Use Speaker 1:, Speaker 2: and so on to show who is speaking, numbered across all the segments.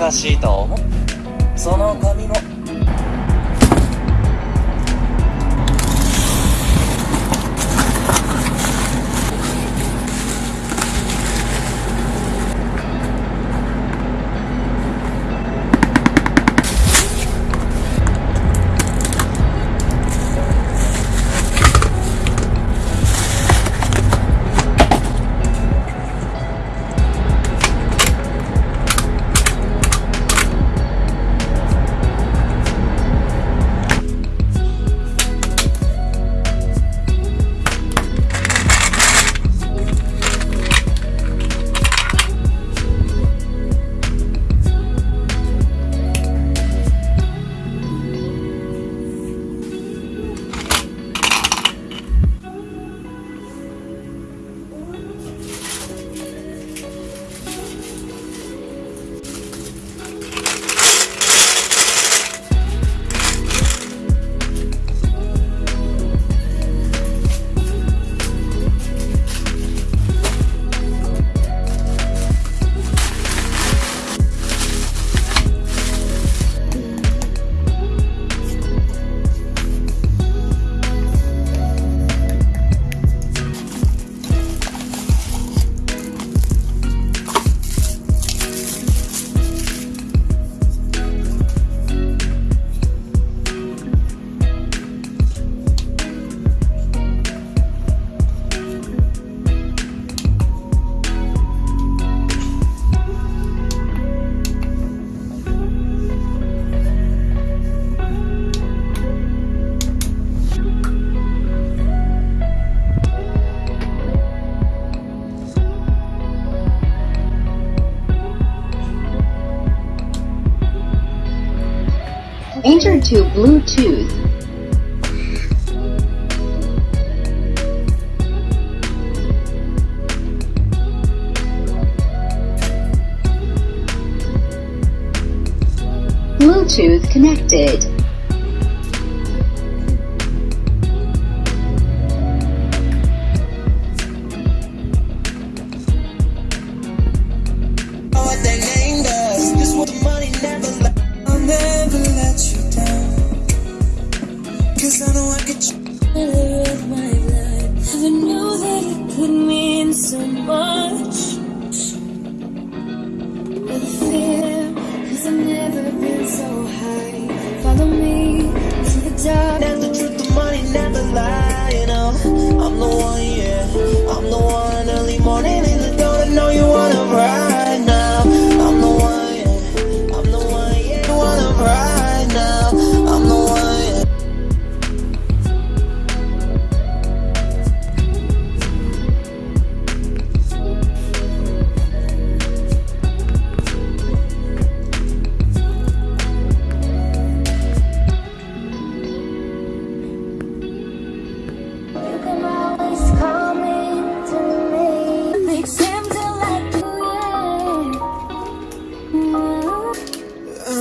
Speaker 1: かしいと思う。その髪も
Speaker 2: Enter to Bluetooth. Bluetooth connected.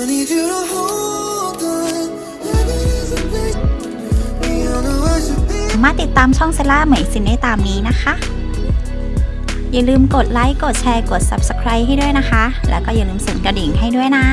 Speaker 1: Need you to hold on. Heaven is a place. We all know I should be.
Speaker 3: มาติดตามช่องเซล่าเหมยสินได้ตามนี้นะคะ อย่าลืมกดไลค์ กดแชร์ กด Subscribe ให้ด้วยนะคะ แล้วก็อย่าลืมสั่นกระดิ่งให้ด้วยนะ